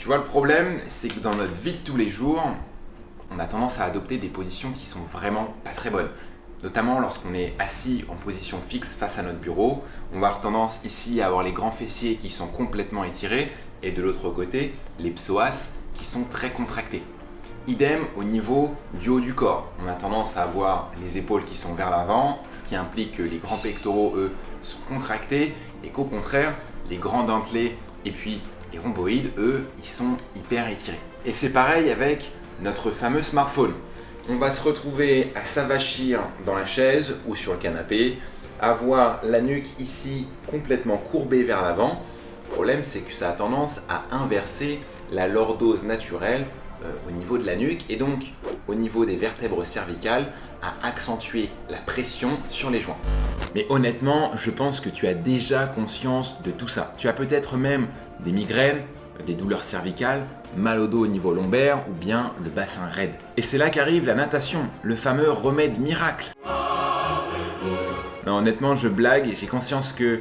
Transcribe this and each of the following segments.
Tu vois, le problème, c'est que dans notre vie de tous les jours, on a tendance à adopter des positions qui sont vraiment pas très bonnes. Notamment lorsqu'on est assis en position fixe face à notre bureau, on va avoir tendance ici à avoir les grands fessiers qui sont complètement étirés et de l'autre côté, les psoas qui sont très contractés. Idem au niveau du haut du corps. On a tendance à avoir les épaules qui sont vers l'avant, ce qui implique que les grands pectoraux, eux, sont contractés et qu'au contraire, les grands dentelés et puis les rhomboïdes, eux, ils sont hyper étirés. Et c'est pareil avec notre fameux smartphone. On va se retrouver à s'avachir dans la chaise ou sur le canapé, avoir la nuque ici complètement courbée vers l'avant. Le problème, c'est que ça a tendance à inverser la lordose naturelle euh, au niveau de la nuque et donc au niveau des vertèbres cervicales à accentuer la pression sur les joints. Mais honnêtement, je pense que tu as déjà conscience de tout ça. Tu as peut-être même des migraines, des douleurs cervicales, mal au dos au niveau lombaire ou bien le bassin raide. Et c'est là qu'arrive la natation, le fameux remède miracle. Non, honnêtement, je blague, j'ai conscience que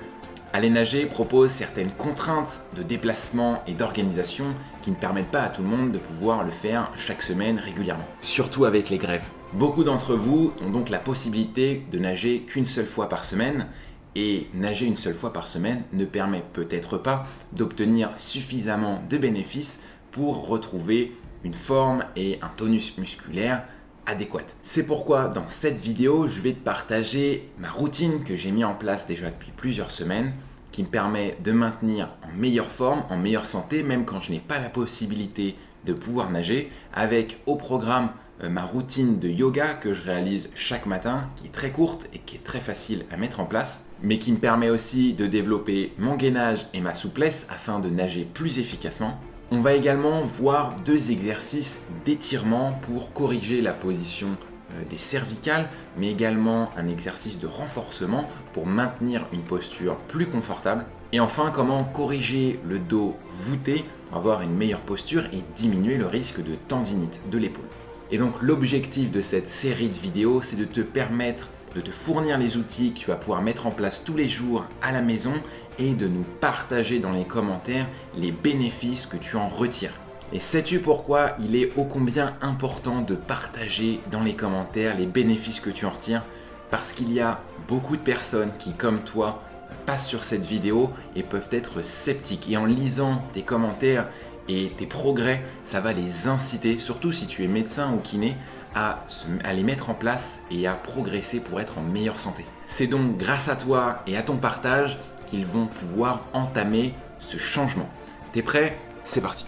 Aller nager propose certaines contraintes de déplacement et d'organisation qui ne permettent pas à tout le monde de pouvoir le faire chaque semaine régulièrement, surtout avec les grèves. Beaucoup d'entre vous ont donc la possibilité de nager qu'une seule fois par semaine et nager une seule fois par semaine ne permet peut-être pas d'obtenir suffisamment de bénéfices pour retrouver une forme et un tonus musculaire adéquate. C'est pourquoi dans cette vidéo, je vais te partager ma routine que j'ai mis en place déjà depuis plusieurs semaines qui me permet de maintenir en meilleure forme, en meilleure santé, même quand je n'ai pas la possibilité de pouvoir nager, avec au programme euh, ma routine de yoga que je réalise chaque matin, qui est très courte et qui est très facile à mettre en place, mais qui me permet aussi de développer mon gainage et ma souplesse afin de nager plus efficacement, on va également voir deux exercices d'étirement pour corriger la position euh, des cervicales, mais également un exercice de renforcement pour maintenir une posture plus confortable. Et enfin, comment corriger le dos voûté pour avoir une meilleure posture et diminuer le risque de tendinite de l'épaule. Et donc l'objectif de cette série de vidéos, c'est de te permettre de te fournir les outils que tu vas pouvoir mettre en place tous les jours à la maison et de nous partager dans les commentaires les bénéfices que tu en retires. Et sais-tu pourquoi il est ô combien important de partager dans les commentaires les bénéfices que tu en retires? Parce qu'il y a beaucoup de personnes qui, comme toi, passent sur cette vidéo et peuvent être sceptiques. Et en lisant tes commentaires et tes progrès, ça va les inciter, surtout si tu es médecin ou kiné, à, les mettre en place et à progresser pour être en meilleure santé. C'est donc grâce à toi et à ton partage qu'ils vont pouvoir entamer ce changement. T'es prêt? C'est parti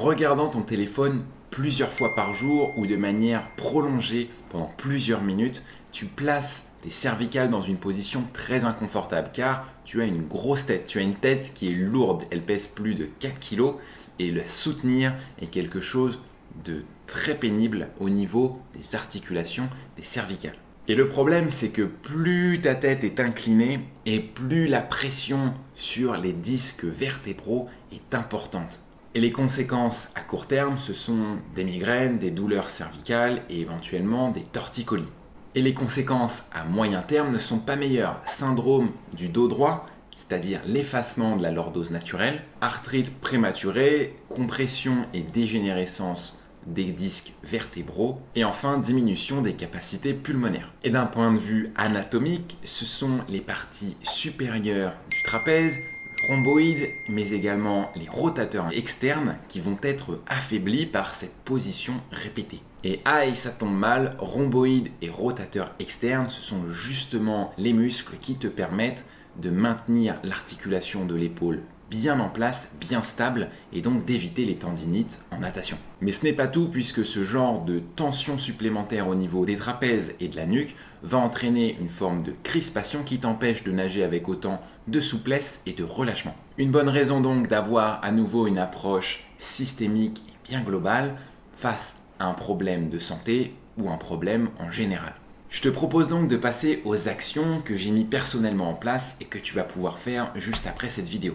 regardant ton téléphone plusieurs fois par jour ou de manière prolongée pendant plusieurs minutes, tu places tes cervicales dans une position très inconfortable car tu as une grosse tête, tu as une tête qui est lourde, elle pèse plus de 4 kg et le soutenir est quelque chose de très pénible au niveau des articulations des cervicales. Et le problème, c'est que plus ta tête est inclinée et plus la pression sur les disques vertébraux est importante. Et les conséquences à court terme, ce sont des migraines, des douleurs cervicales et éventuellement des torticolis. Et les conséquences à moyen terme ne sont pas meilleures. Syndrome du dos droit, c'est-à-dire l'effacement de la lordose naturelle, arthrite prématurée, compression et dégénérescence des disques vertébraux et enfin diminution des capacités pulmonaires. Et d'un point de vue anatomique, ce sont les parties supérieures du trapèze, rhomboïdes, mais également les rotateurs externes qui vont être affaiblis par cette position répétée. Et aïe, ça tombe mal, rhomboïdes et rotateurs externes, ce sont justement les muscles qui te permettent de maintenir l'articulation de l'épaule bien en place, bien stable et donc d'éviter les tendinites en natation. Mais ce n'est pas tout puisque ce genre de tension supplémentaire au niveau des trapèzes et de la nuque va entraîner une forme de crispation qui t'empêche de nager avec autant de souplesse et de relâchement. Une bonne raison donc d'avoir à nouveau une approche systémique et bien globale face à un problème de santé ou un problème en général. Je te propose donc de passer aux actions que j'ai mis personnellement en place et que tu vas pouvoir faire juste après cette vidéo.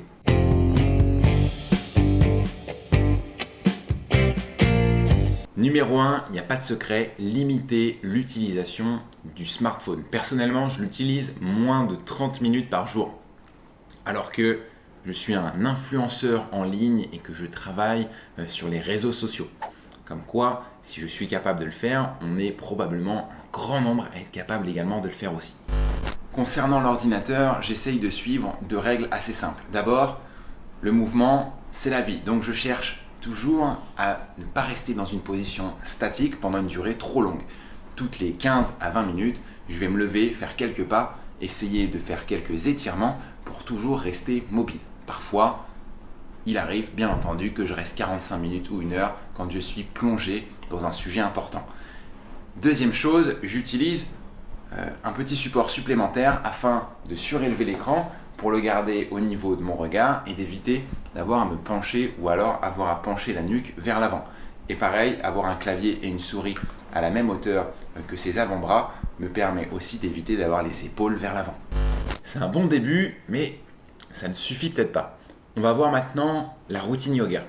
Numéro 1, il n'y a pas de secret, limiter l'utilisation du smartphone. Personnellement, je l'utilise moins de 30 minutes par jour. Alors que je suis un influenceur en ligne et que je travaille euh, sur les réseaux sociaux. Comme quoi, si je suis capable de le faire, on est probablement un grand nombre à être capable également de le faire aussi. Concernant l'ordinateur, j'essaye de suivre deux règles assez simples. D'abord, le mouvement, c'est la vie. Donc je cherche toujours à ne pas rester dans une position statique pendant une durée trop longue. Toutes les 15 à 20 minutes, je vais me lever, faire quelques pas, essayer de faire quelques étirements pour toujours rester mobile. Parfois, il arrive bien entendu que je reste 45 minutes ou une heure quand je suis plongé dans un sujet important. Deuxième chose, j'utilise euh, un petit support supplémentaire afin de surélever l'écran pour le garder au niveau de mon regard et d'éviter d'avoir à me pencher ou alors avoir à pencher la nuque vers l'avant. Et pareil, avoir un clavier et une souris à la même hauteur que ses avant-bras me permet aussi d'éviter d'avoir les épaules vers l'avant. C'est un bon début, mais ça ne suffit peut-être pas. On va voir maintenant la routine yoga.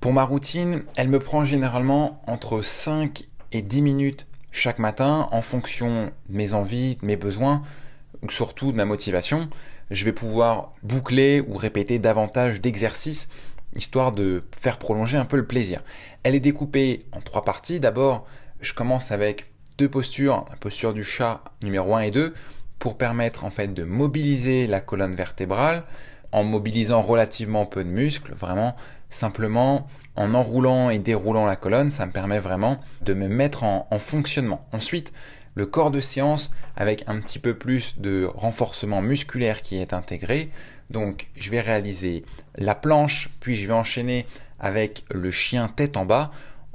Pour ma routine, elle me prend généralement entre 5 et 10 minutes chaque matin en fonction de mes envies, de mes besoins, ou surtout de ma motivation. Je vais pouvoir boucler ou répéter davantage d'exercices histoire de faire prolonger un peu le plaisir. Elle est découpée en trois parties. D'abord, je commence avec deux postures, la posture du chat numéro 1 et 2 pour permettre en fait de mobiliser la colonne vertébrale en mobilisant relativement peu de muscles, vraiment simplement en enroulant et déroulant la colonne, ça me permet vraiment de me mettre en, en fonctionnement. Ensuite, le corps de séance avec un petit peu plus de renforcement musculaire qui est intégré. Donc je vais réaliser la planche, puis je vais enchaîner avec le chien tête en bas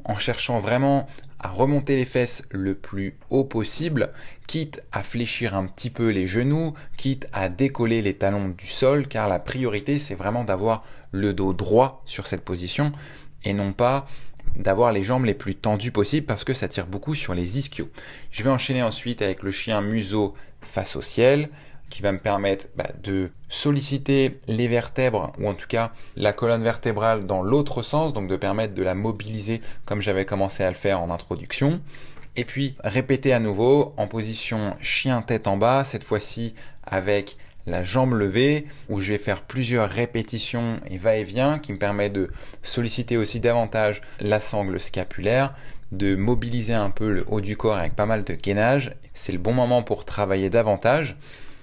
en cherchant vraiment à remonter les fesses le plus haut possible, quitte à fléchir un petit peu les genoux, quitte à décoller les talons du sol, car la priorité c'est vraiment d'avoir le dos droit sur cette position et non pas d'avoir les jambes les plus tendues possibles parce que ça tire beaucoup sur les ischios. Je vais enchaîner ensuite avec le chien museau face au ciel qui va me permettre bah, de solliciter les vertèbres, ou en tout cas la colonne vertébrale dans l'autre sens, donc de permettre de la mobiliser comme j'avais commencé à le faire en introduction. Et puis répéter à nouveau en position chien tête en bas, cette fois-ci avec la jambe levée, où je vais faire plusieurs répétitions et va-et-vient qui me permet de solliciter aussi davantage la sangle scapulaire, de mobiliser un peu le haut du corps avec pas mal de gainage. C'est le bon moment pour travailler davantage.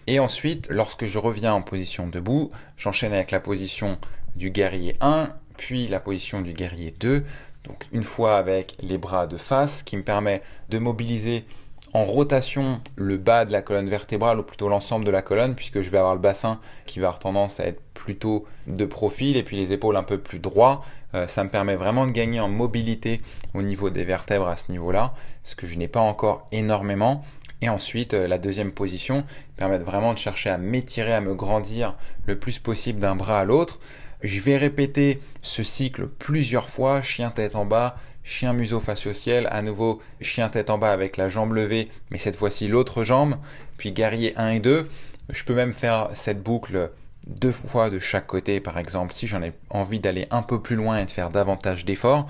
Et ensuite, lorsque je reviens en position debout, j'enchaîne avec la position du guerrier 1, puis la position du guerrier 2. Donc une fois avec les bras de face qui me permet de mobiliser en rotation le bas de la colonne vertébrale ou plutôt l'ensemble de la colonne puisque je vais avoir le bassin qui va avoir tendance à être plutôt de profil et puis les épaules un peu plus droits. Euh, ça me permet vraiment de gagner en mobilité au niveau des vertèbres à ce niveau-là, ce que je n'ai pas encore énormément. Et ensuite, euh, la deuxième position permet vraiment de chercher à m'étirer, à me grandir le plus possible d'un bras à l'autre. Je vais répéter ce cycle plusieurs fois, chien tête en bas, chien museau face au ciel, à nouveau chien tête en bas avec la jambe levée, mais cette fois-ci l'autre jambe, puis guerrier 1 et 2. Je peux même faire cette boucle deux fois de chaque côté, par exemple, si j'en ai envie d'aller un peu plus loin et de faire davantage d'efforts.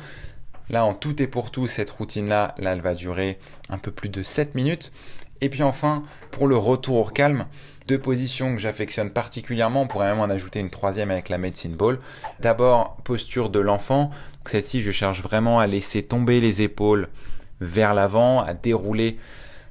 Là, en tout et pour tout, cette routine-là, là, elle va durer un peu plus de 7 minutes. Et puis enfin, pour le retour au calme, deux positions que j'affectionne particulièrement, on pourrait même en ajouter une troisième avec la medicine ball. D'abord, posture de l'enfant. Celle-ci, je cherche vraiment à laisser tomber les épaules vers l'avant, à dérouler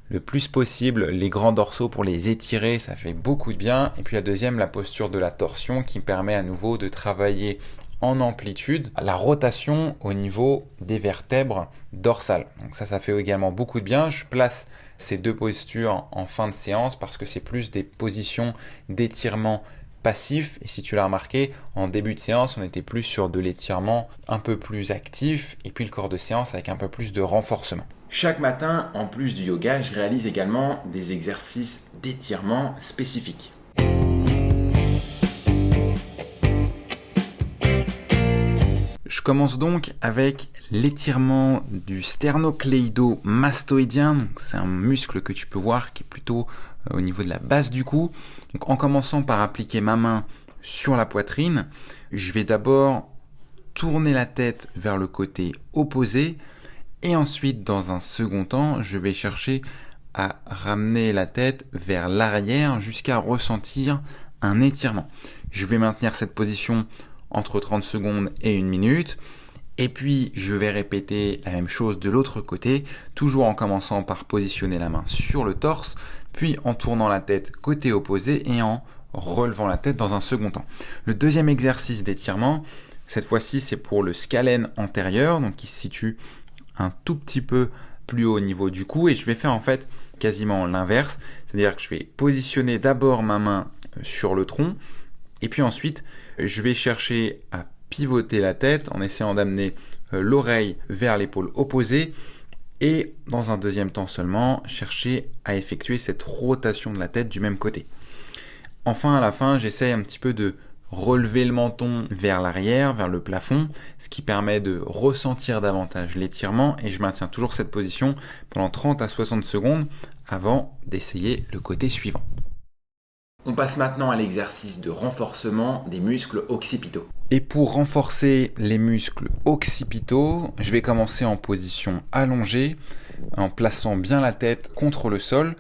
le plus possible les grands dorsaux pour les étirer, ça fait beaucoup de bien. Et puis la deuxième, la posture de la torsion qui permet à nouveau de travailler en amplitude la rotation au niveau des vertèbres dorsales. Donc ça, ça fait également beaucoup de bien. Je place ces deux postures en fin de séance parce que c'est plus des positions d'étirement passif. Et si tu l'as remarqué, en début de séance, on était plus sur de l'étirement un peu plus actif et puis le corps de séance avec un peu plus de renforcement. Chaque matin, en plus du yoga, je réalise également des exercices d'étirement spécifiques. Je commence donc avec l'étirement du sternocléido-mastoïdien. C'est un muscle que tu peux voir qui est plutôt euh, au niveau de la base du cou. En commençant par appliquer ma main sur la poitrine. Je vais d'abord tourner la tête vers le côté opposé et ensuite dans un second temps je vais chercher à ramener la tête vers l'arrière jusqu'à ressentir un étirement. Je vais maintenir cette position entre 30 secondes et une minute. Et puis je vais répéter la même chose de l'autre côté, toujours en commençant par positionner la main sur le torse, puis en tournant la tête côté opposé et en relevant la tête dans un second temps. Le deuxième exercice d'étirement, cette fois-ci c'est pour le scalène antérieur, donc qui se situe un tout petit peu plus haut au niveau du cou, et je vais faire en fait quasiment l'inverse, c'est-à-dire que je vais positionner d'abord ma main euh, sur le tronc, et puis ensuite je vais chercher à pivoter la tête en essayant d'amener euh, l'oreille vers l'épaule opposée et dans un deuxième temps seulement chercher à effectuer cette rotation de la tête du même côté. Enfin à la fin j'essaye un petit peu de relever le menton vers l'arrière, vers le plafond, ce qui permet de ressentir davantage l'étirement et je maintiens toujours cette position pendant 30 à 60 secondes avant d'essayer le côté suivant. On passe maintenant à l'exercice de renforcement des muscles occipitaux. Et pour renforcer les muscles occipitaux, je vais commencer en position allongée, en plaçant bien la tête contre le sol,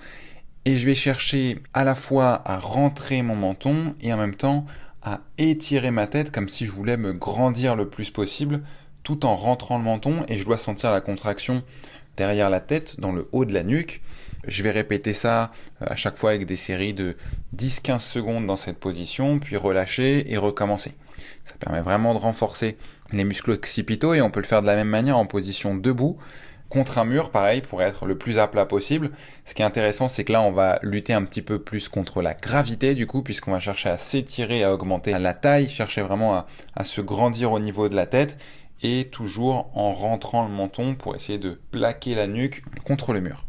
et je vais chercher à la fois à rentrer mon menton et en même temps à étirer ma tête comme si je voulais me grandir le plus possible tout en rentrant le menton et je dois sentir la contraction derrière la tête, dans le haut de la nuque. Je vais répéter ça euh, à chaque fois avec des séries de 10-15 secondes dans cette position, puis relâcher et recommencer. Ça permet vraiment de renforcer les muscles occipitaux et on peut le faire de la même manière en position debout contre un mur, pareil, pour être le plus à plat possible. Ce qui est intéressant, c'est que là, on va lutter un petit peu plus contre la gravité, du coup, puisqu'on va chercher à s'étirer, à augmenter la taille, chercher vraiment à, à, se grandir au niveau de la tête, et toujours en rentrant le menton pour essayer de plaquer la nuque contre le mur.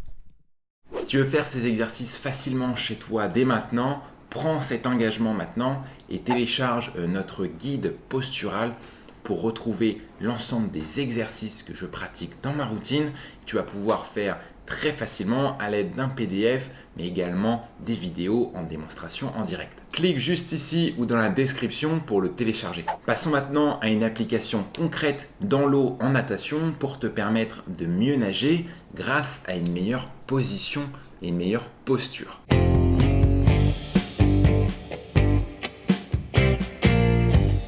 Tu veux faire ces exercices facilement chez toi dès maintenant, prends cet engagement maintenant et télécharge euh, notre guide postural pour retrouver l'ensemble des exercices que je pratique dans ma routine. Tu vas pouvoir faire très facilement à l'aide d'un PDF, mais également des vidéos en démonstration en direct. Clique juste ici ou dans la description pour le télécharger. Passons maintenant à une application concrète dans l'eau en natation pour te permettre de mieux nager grâce à une meilleure position et une meilleure posture.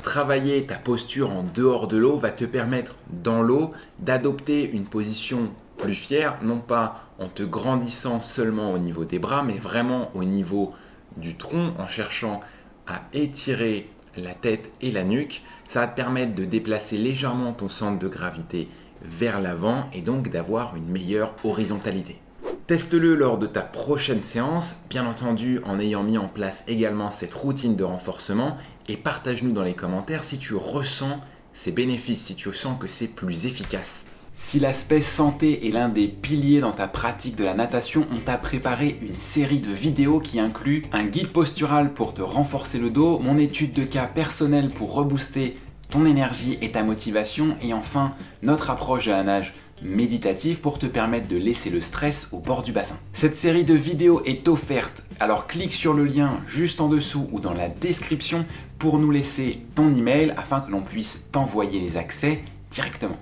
travailler ta posture en dehors de l'eau va te permettre dans l'eau d'adopter une position plus fière, non pas en te grandissant seulement au niveau des bras, mais vraiment au niveau du tronc, en cherchant à étirer la tête et la nuque. Ça va te permettre de déplacer légèrement ton centre de gravité vers l'avant et donc d'avoir une meilleure horizontalité. Teste-le lors de ta prochaine séance, bien entendu en ayant mis en place également cette routine de renforcement et partage-nous dans les commentaires si tu ressens ces bénéfices, si tu sens que c'est plus efficace. Si l'aspect santé est l'un des piliers dans ta pratique de la natation, on t'a préparé une série de vidéos qui inclut un guide postural pour te renforcer le dos, mon étude de cas personnelle pour rebooster ton énergie et ta motivation, et enfin notre approche de la nage méditative pour te permettre de laisser le stress au bord du bassin. Cette série de vidéos est offerte, alors clique sur le lien juste en dessous ou dans la description pour nous laisser ton email afin que l'on puisse t'envoyer les accès directement.